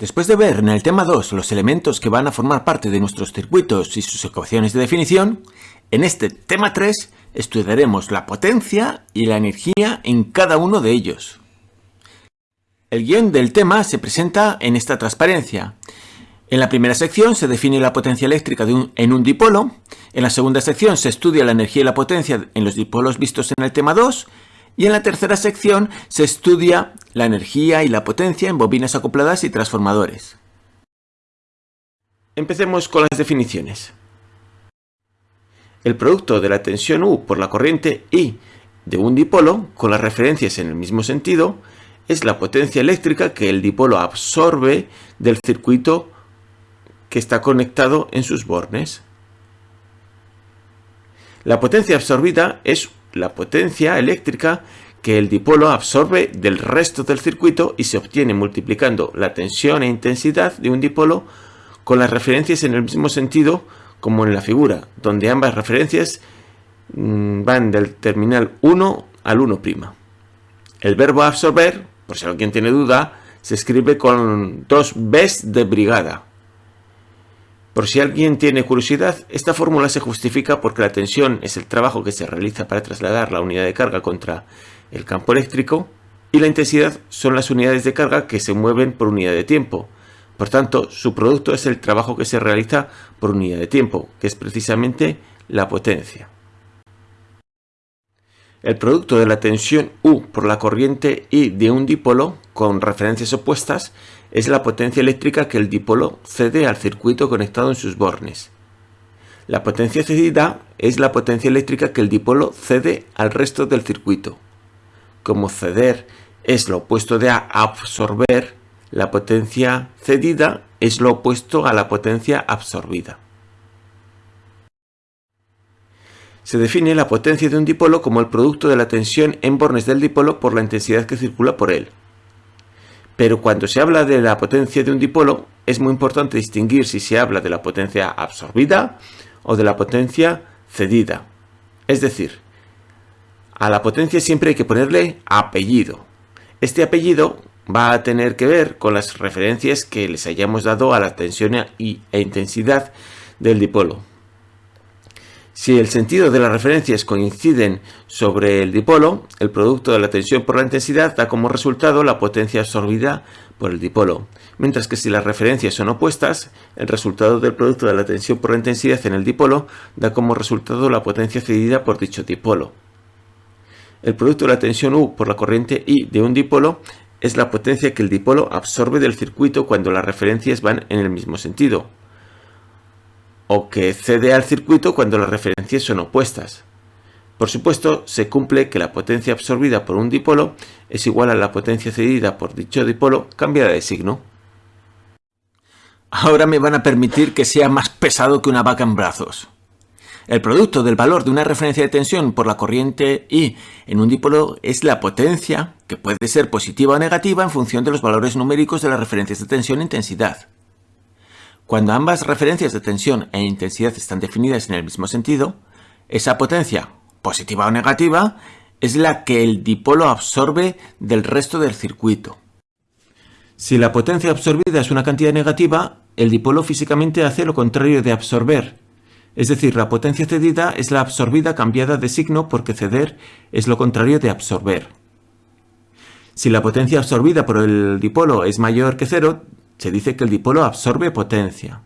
Después de ver en el tema 2 los elementos que van a formar parte de nuestros circuitos y sus ecuaciones de definición, en este tema 3 estudiaremos la potencia y la energía en cada uno de ellos. El guion del tema se presenta en esta transparencia. En la primera sección se define la potencia eléctrica en un dipolo, en la segunda sección se estudia la energía y la potencia en los dipolos vistos en el tema 2 y en la tercera sección se estudia la energía y la potencia en bobinas acopladas y transformadores. Empecemos con las definiciones. El producto de la tensión U por la corriente I de un dipolo, con las referencias en el mismo sentido, es la potencia eléctrica que el dipolo absorbe del circuito que está conectado en sus bornes. La potencia absorbida es la potencia eléctrica que el dipolo absorbe del resto del circuito y se obtiene multiplicando la tensión e intensidad de un dipolo con las referencias en el mismo sentido como en la figura, donde ambas referencias mm, van del terminal 1 al 1'. El verbo absorber, por si alguien tiene duda, se escribe con dos Bs de brigada. Por si alguien tiene curiosidad, esta fórmula se justifica porque la tensión es el trabajo que se realiza para trasladar la unidad de carga contra el campo eléctrico y la intensidad son las unidades de carga que se mueven por unidad de tiempo. Por tanto, su producto es el trabajo que se realiza por unidad de tiempo, que es precisamente la potencia. El producto de la tensión U por la corriente I de un dipolo con referencias opuestas es la potencia eléctrica que el dipolo cede al circuito conectado en sus bornes. La potencia cedida es la potencia eléctrica que el dipolo cede al resto del circuito. Como ceder es lo opuesto de absorber, la potencia cedida es lo opuesto a la potencia absorbida. Se define la potencia de un dipolo como el producto de la tensión en bornes del dipolo por la intensidad que circula por él. Pero cuando se habla de la potencia de un dipolo, es muy importante distinguir si se habla de la potencia absorbida o de la potencia cedida. Es decir, a la potencia siempre hay que ponerle apellido. Este apellido va a tener que ver con las referencias que les hayamos dado a la tensión e intensidad del dipolo. Si el sentido de las referencias coinciden sobre el dipolo, el producto de la tensión por la intensidad da como resultado la potencia absorbida por el dipolo, mientras que si las referencias son opuestas, el resultado del producto de la tensión por la intensidad en el dipolo da como resultado la potencia cedida por dicho dipolo. El producto de la tensión U por la corriente I de un dipolo es la potencia que el dipolo absorbe del circuito cuando las referencias van en el mismo sentido, o que cede al circuito cuando las referencias son opuestas. Por supuesto, se cumple que la potencia absorbida por un dipolo es igual a la potencia cedida por dicho dipolo cambiada de signo. Ahora me van a permitir que sea más pesado que una vaca en brazos. El producto del valor de una referencia de tensión por la corriente I en un dipolo es la potencia, que puede ser positiva o negativa en función de los valores numéricos de las referencias de tensión e intensidad. Cuando ambas referencias de tensión e intensidad están definidas en el mismo sentido, esa potencia, positiva o negativa, es la que el dipolo absorbe del resto del circuito. Si la potencia absorbida es una cantidad negativa, el dipolo físicamente hace lo contrario de absorber. Es decir, la potencia cedida es la absorbida cambiada de signo porque ceder es lo contrario de absorber. Si la potencia absorbida por el dipolo es mayor que cero, se dice que el dipolo absorbe potencia.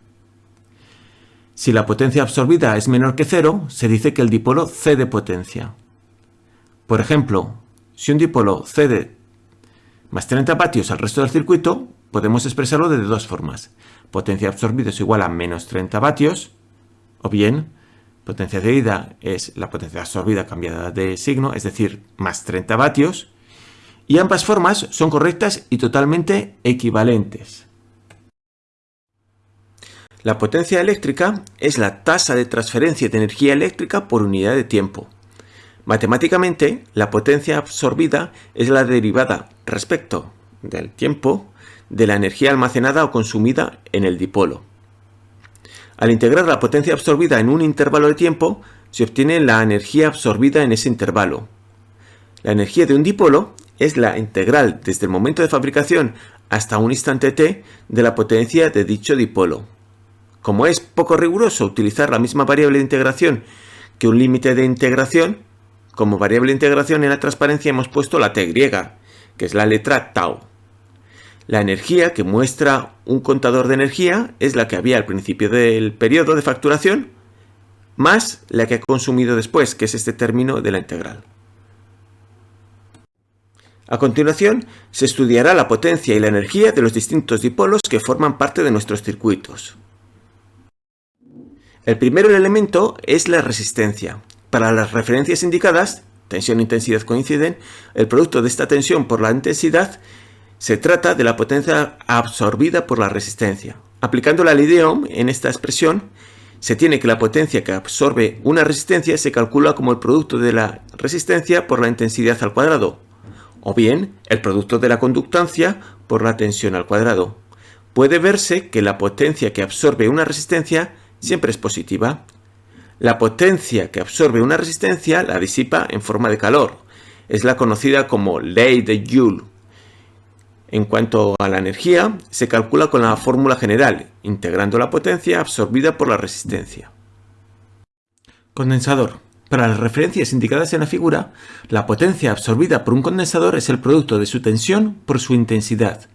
Si la potencia absorbida es menor que cero, se dice que el dipolo cede potencia. Por ejemplo, si un dipolo cede más 30 vatios al resto del circuito, podemos expresarlo de dos formas. Potencia absorbida es igual a menos 30 vatios, o bien potencia cedida es la potencia absorbida cambiada de signo, es decir, más 30 vatios, y ambas formas son correctas y totalmente equivalentes. La potencia eléctrica es la tasa de transferencia de energía eléctrica por unidad de tiempo. Matemáticamente, la potencia absorbida es la derivada respecto del tiempo de la energía almacenada o consumida en el dipolo. Al integrar la potencia absorbida en un intervalo de tiempo, se obtiene la energía absorbida en ese intervalo. La energía de un dipolo es la integral desde el momento de fabricación hasta un instante t de la potencia de dicho dipolo. Como es poco riguroso utilizar la misma variable de integración que un límite de integración, como variable de integración en la transparencia hemos puesto la t griega, que es la letra tau. La energía que muestra un contador de energía es la que había al principio del periodo de facturación, más la que ha consumido después, que es este término de la integral. A continuación, se estudiará la potencia y la energía de los distintos dipolos que forman parte de nuestros circuitos. El primer elemento es la resistencia. Para las referencias indicadas, tensión e intensidad coinciden, el producto de esta tensión por la intensidad se trata de la potencia absorbida por la resistencia. Aplicando la ley de Ohm en esta expresión, se tiene que la potencia que absorbe una resistencia se calcula como el producto de la resistencia por la intensidad al cuadrado, o bien el producto de la conductancia por la tensión al cuadrado. Puede verse que la potencia que absorbe una resistencia siempre es positiva. La potencia que absorbe una resistencia la disipa en forma de calor. Es la conocida como ley de Joule. En cuanto a la energía, se calcula con la fórmula general, integrando la potencia absorbida por la resistencia. Condensador. Para las referencias indicadas en la figura, la potencia absorbida por un condensador es el producto de su tensión por su intensidad.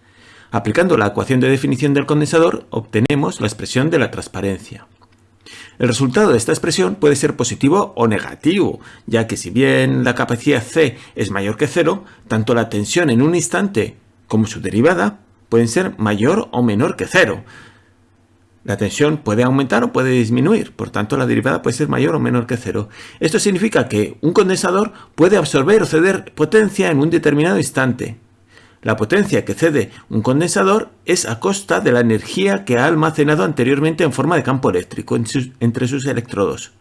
Aplicando la ecuación de definición del condensador, obtenemos la expresión de la transparencia. El resultado de esta expresión puede ser positivo o negativo, ya que si bien la capacidad C es mayor que cero, tanto la tensión en un instante como su derivada pueden ser mayor o menor que cero, la tensión puede aumentar o puede disminuir, por tanto la derivada puede ser mayor o menor que cero. Esto significa que un condensador puede absorber o ceder potencia en un determinado instante. La potencia que cede un condensador es a costa de la energía que ha almacenado anteriormente en forma de campo eléctrico entre sus electrodos.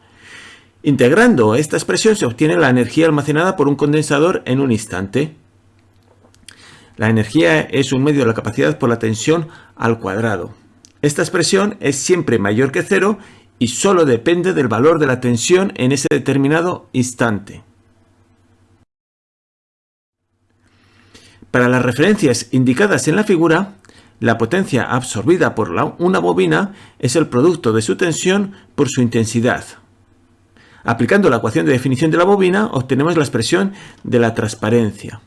Integrando esta expresión se obtiene la energía almacenada por un condensador en un instante. La energía es un medio de la capacidad por la tensión al cuadrado. Esta expresión es siempre mayor que cero y solo depende del valor de la tensión en ese determinado instante. Para las referencias indicadas en la figura, la potencia absorbida por una bobina es el producto de su tensión por su intensidad. Aplicando la ecuación de definición de la bobina, obtenemos la expresión de la transparencia.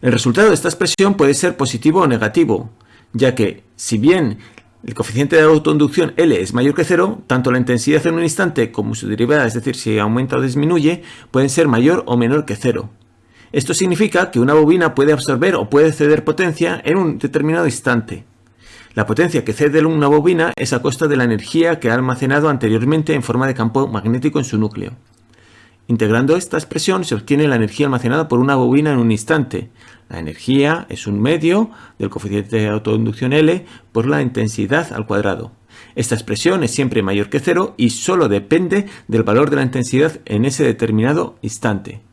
El resultado de esta expresión puede ser positivo o negativo, ya que si bien el coeficiente de autoinducción L es mayor que cero, tanto la intensidad en un instante como su derivada, es decir, si aumenta o disminuye, pueden ser mayor o menor que cero. Esto significa que una bobina puede absorber o puede ceder potencia en un determinado instante. La potencia que cede una bobina es a costa de la energía que ha almacenado anteriormente en forma de campo magnético en su núcleo. Integrando esta expresión se obtiene la energía almacenada por una bobina en un instante. La energía es un medio del coeficiente de autoinducción L por la intensidad al cuadrado. Esta expresión es siempre mayor que cero y solo depende del valor de la intensidad en ese determinado instante.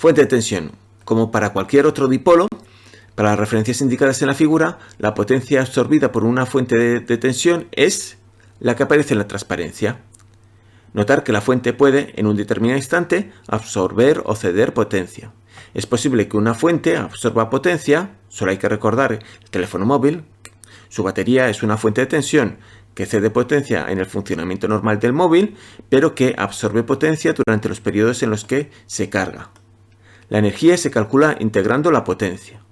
Fuente de tensión. Como para cualquier otro dipolo, para las referencias indicadas en la figura, la potencia absorbida por una fuente de tensión es la que aparece en la transparencia. Notar que la fuente puede, en un determinado instante, absorber o ceder potencia. Es posible que una fuente absorba potencia, solo hay que recordar el teléfono móvil, su batería es una fuente de tensión que cede potencia en el funcionamiento normal del móvil, pero que absorbe potencia durante los periodos en los que se carga. La energía se calcula integrando la potencia.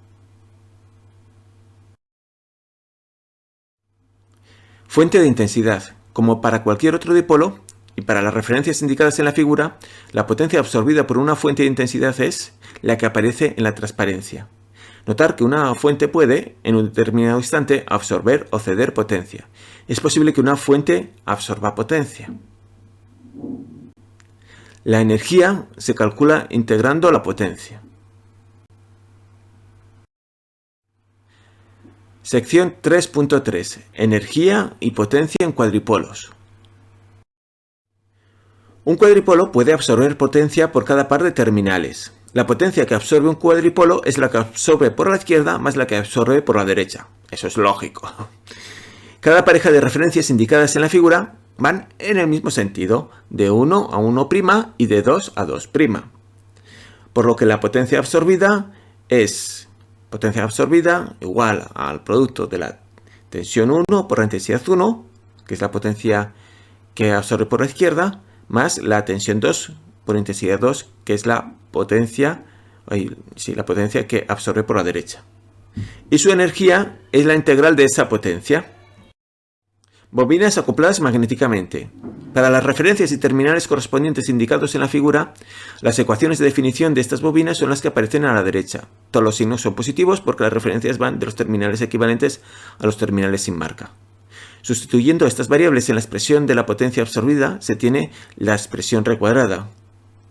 Fuente de intensidad. Como para cualquier otro dipolo, y para las referencias indicadas en la figura, la potencia absorbida por una fuente de intensidad es la que aparece en la transparencia. Notar que una fuente puede, en un determinado instante, absorber o ceder potencia. Es posible que una fuente absorba potencia. La energía se calcula integrando la potencia. Sección 3.3. Energía y potencia en cuadripolos. Un cuadripolo puede absorber potencia por cada par de terminales. La potencia que absorbe un cuadripolo es la que absorbe por la izquierda más la que absorbe por la derecha. Eso es lógico. Cada pareja de referencias indicadas en la figura van en el mismo sentido, de 1 a 1' y de 2 a 2'. por lo que la potencia absorbida es potencia absorbida igual al producto de la tensión 1 por la intensidad 1, que es la potencia que absorbe por la izquierda, más la tensión 2 por intensidad 2, que es la potencia, sí, la potencia que absorbe por la derecha. Y su energía es la integral de esa potencia. Bobinas acopladas magnéticamente. Para las referencias y terminales correspondientes indicados en la figura, las ecuaciones de definición de estas bobinas son las que aparecen a la derecha. Todos los signos son positivos porque las referencias van de los terminales equivalentes a los terminales sin marca. Sustituyendo estas variables en la expresión de la potencia absorbida, se tiene la expresión recuadrada,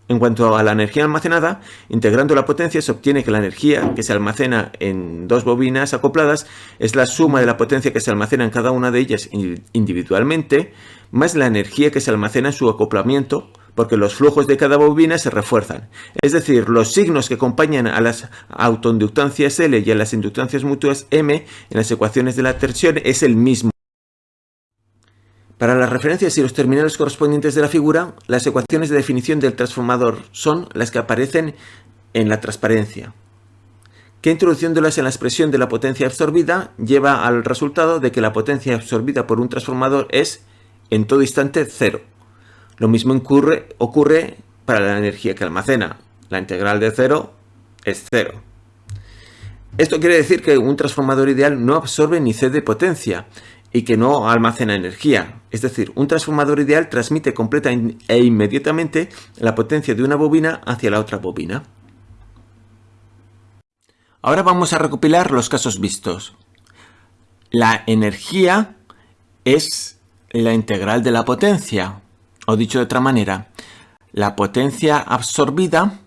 en cuanto a la energía almacenada, integrando la potencia se obtiene que la energía que se almacena en dos bobinas acopladas es la suma de la potencia que se almacena en cada una de ellas individualmente, más la energía que se almacena en su acoplamiento, porque los flujos de cada bobina se refuerzan. Es decir, los signos que acompañan a las autoinductancias L y a las inductancias mutuas M en las ecuaciones de la tensión es el mismo. Para las referencias y los terminales correspondientes de la figura, las ecuaciones de definición del transformador son las que aparecen en la transparencia, que introduciéndolas en la expresión de la potencia absorbida lleva al resultado de que la potencia absorbida por un transformador es, en todo instante, cero. Lo mismo ocurre, para la energía que almacena. La integral de cero es cero. Esto quiere decir que un transformador ideal no absorbe ni cede potencia, y que no almacena energía. Es decir, un transformador ideal transmite completa e inmediatamente la potencia de una bobina hacia la otra bobina. Ahora vamos a recopilar los casos vistos. La energía es la integral de la potencia. O dicho de otra manera, la potencia absorbida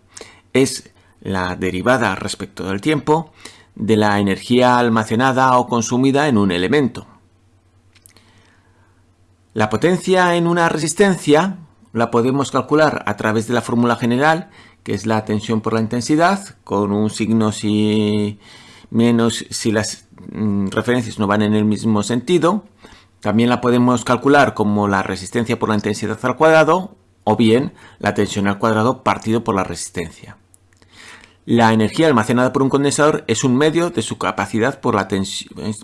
es la derivada respecto del tiempo de la energía almacenada o consumida en un elemento. La potencia en una resistencia la podemos calcular a través de la fórmula general, que es la tensión por la intensidad, con un signo si menos si las mm, referencias no van en el mismo sentido. También la podemos calcular como la resistencia por la intensidad al cuadrado, o bien la tensión al cuadrado partido por la resistencia. La energía almacenada por un condensador es un medio de su capacidad por la,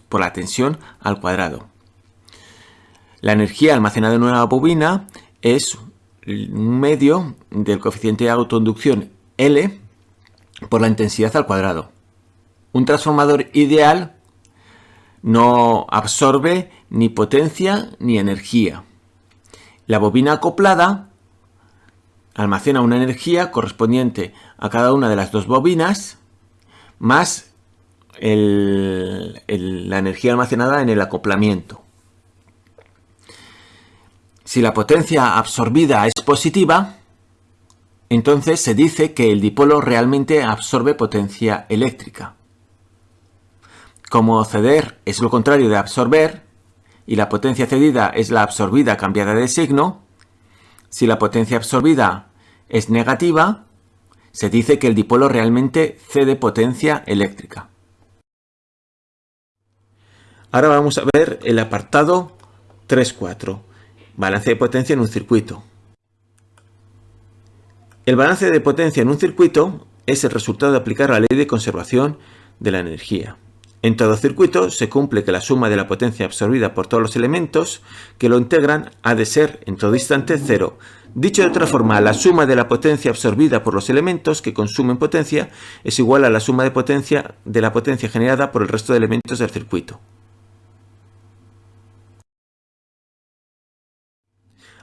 por la tensión al cuadrado. La energía almacenada en una bobina es un medio del coeficiente de autoinducción L por la intensidad al cuadrado. Un transformador ideal no absorbe ni potencia ni energía. La bobina acoplada almacena una energía correspondiente a cada una de las dos bobinas más la energía almacenada en el acoplamiento. Si la potencia absorbida es positiva, entonces se dice que el dipolo realmente absorbe potencia eléctrica. Como ceder es lo contrario de absorber, y la potencia cedida es la absorbida cambiada de signo, si la potencia absorbida es negativa, se dice que el dipolo realmente cede potencia eléctrica. Ahora vamos a ver el apartado 3.4. Balance de potencia en un circuito. El balance de potencia en un circuito es el resultado de aplicar la ley de conservación de la energía. En todo circuito se cumple que la suma de la potencia absorbida por todos los elementos que lo integran ha de ser en todo instante cero. Dicho de otra forma, la suma de la potencia absorbida por los elementos que consumen potencia es igual a la suma de potencia de la potencia generada por el resto de elementos del circuito.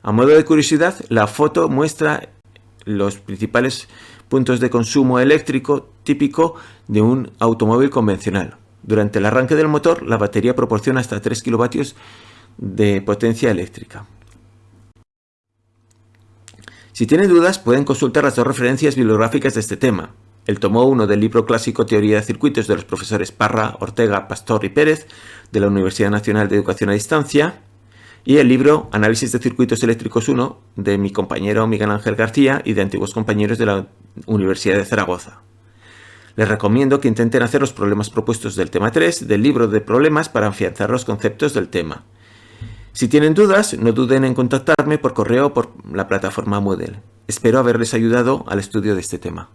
A modo de curiosidad, la foto muestra los principales puntos de consumo eléctrico típico de un automóvil convencional. Durante el arranque del motor, la batería proporciona hasta 3 kilovatios de potencia eléctrica. Si tienen dudas, pueden consultar las dos referencias bibliográficas de este tema. El tomo 1 del libro clásico Teoría de Circuitos de los profesores Parra, Ortega, Pastor y Pérez de la Universidad Nacional de Educación a Distancia y el libro Análisis de Circuitos Eléctricos 1 de mi compañero Miguel Ángel García y de antiguos compañeros de la Universidad de Zaragoza. Les recomiendo que intenten hacer los problemas propuestos del tema 3 del libro de problemas para afianzar los conceptos del tema. Si tienen dudas, no duden en contactarme por correo o por la plataforma Moodle. Espero haberles ayudado al estudio de este tema.